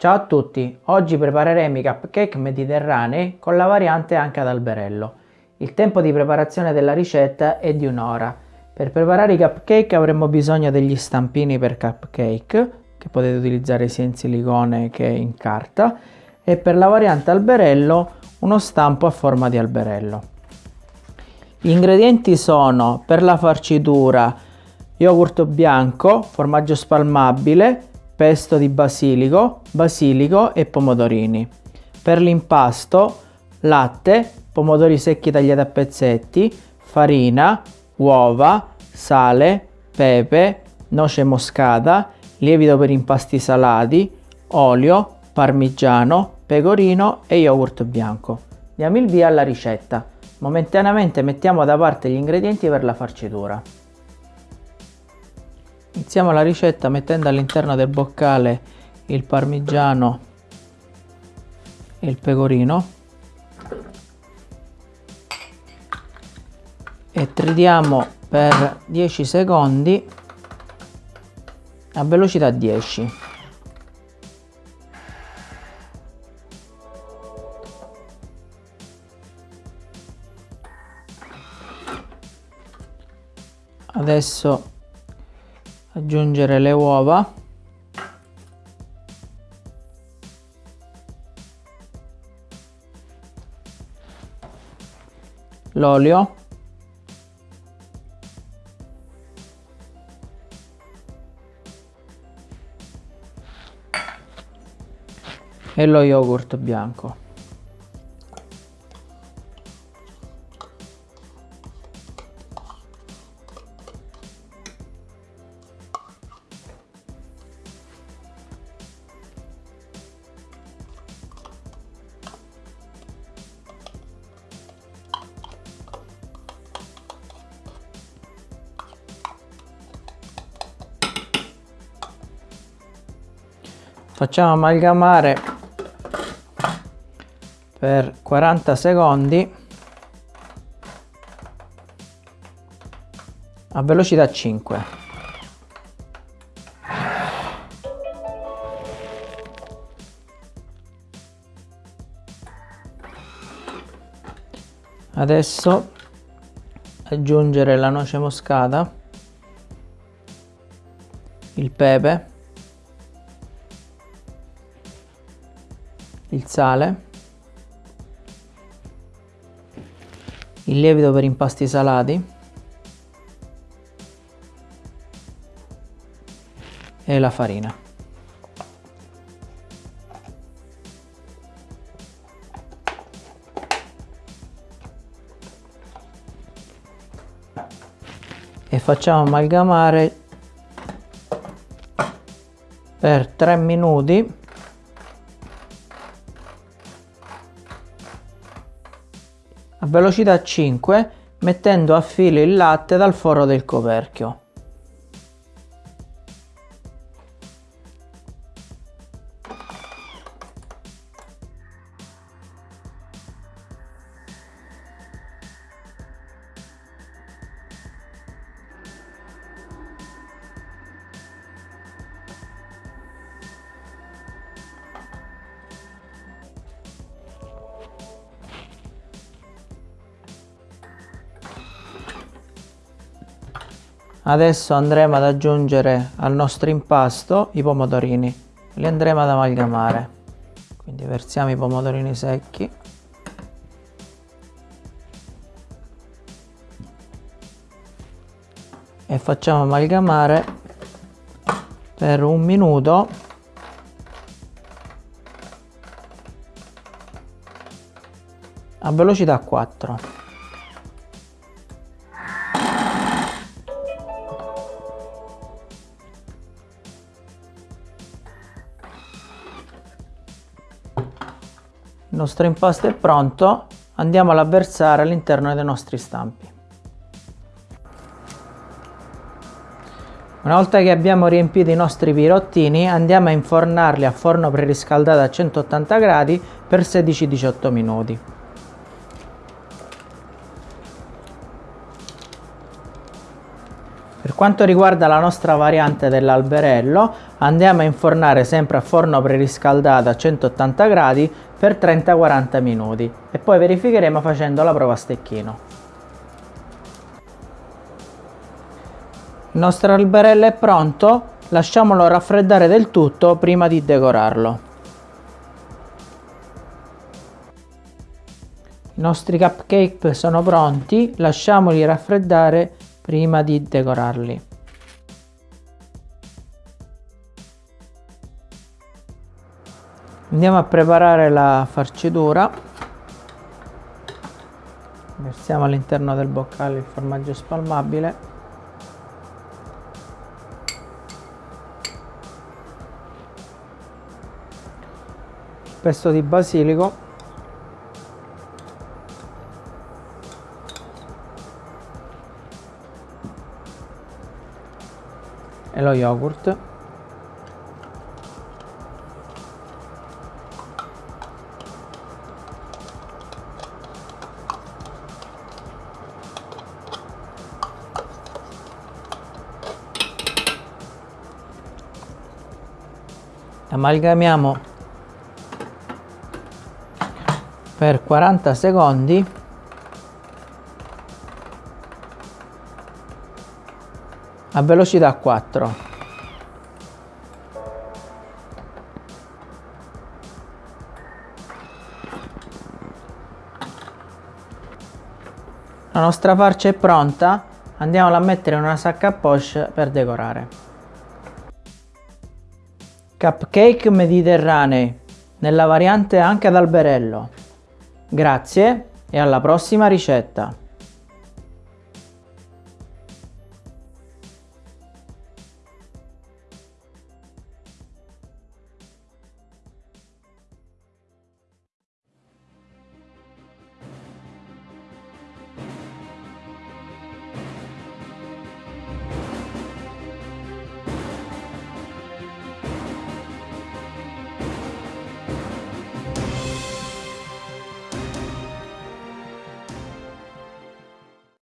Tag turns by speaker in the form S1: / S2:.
S1: Ciao a tutti, oggi prepareremo i cupcake mediterranei con la variante anche ad alberello. Il tempo di preparazione della ricetta è di un'ora. Per preparare i cupcake avremo bisogno degli stampini per cupcake, che potete utilizzare sia in silicone che in carta, e per la variante alberello uno stampo a forma di alberello. Gli ingredienti sono per la farcitura yogurt bianco, formaggio spalmabile, pesto di basilico, basilico e pomodorini. Per l'impasto latte, pomodori secchi tagliati a pezzetti, farina, uova, sale, pepe, noce moscata, lievito per impasti salati, olio, parmigiano, pecorino e yogurt bianco. Diamo il via alla ricetta. Momentaneamente mettiamo da parte gli ingredienti per la farcitura. Iniziamo la ricetta mettendo all'interno del boccale il parmigiano e il pecorino e tridiamo per 10 secondi a velocità 10. Adesso aggiungere le uova. L'olio. E lo yogurt bianco facciamo amalgamare per 40 secondi a velocità 5 adesso aggiungere la noce moscata il pepe il sale, il lievito per impasti salati. E la farina. E facciamo amalgamare per 3 minuti velocità 5 mettendo a filo il latte dal foro del coperchio. Adesso andremo ad aggiungere al nostro impasto i pomodorini. Li andremo ad amalgamare. Quindi versiamo i pomodorini secchi. E facciamo amalgamare per un minuto a velocità 4. Il nostro impasto è pronto, andiamo a versare all'interno dei nostri stampi. Una volta che abbiamo riempito i nostri pirottini andiamo a infornarli a forno preriscaldato a 180 gradi per 16-18 minuti. Quanto riguarda la nostra variante dell'alberello, andiamo a infornare sempre a forno preriscaldato a 180 gradi per 30-40 minuti e poi verificheremo facendo la prova a stecchino. Il nostro alberello è pronto, lasciamolo raffreddare del tutto prima di decorarlo. I nostri cupcake sono pronti, lasciamoli raffreddare prima di decorarli. Andiamo a preparare la farcitura. Versiamo all'interno del boccale il formaggio spalmabile. Il pesto di basilico e lo yogurt. Amalgamiamo per 40 secondi a velocità 4 la nostra farcia è pronta. Andiamola a mettere in una sacca a poche per decorare. Cupcake mediterranei nella variante anche ad alberello. Grazie e alla prossima ricetta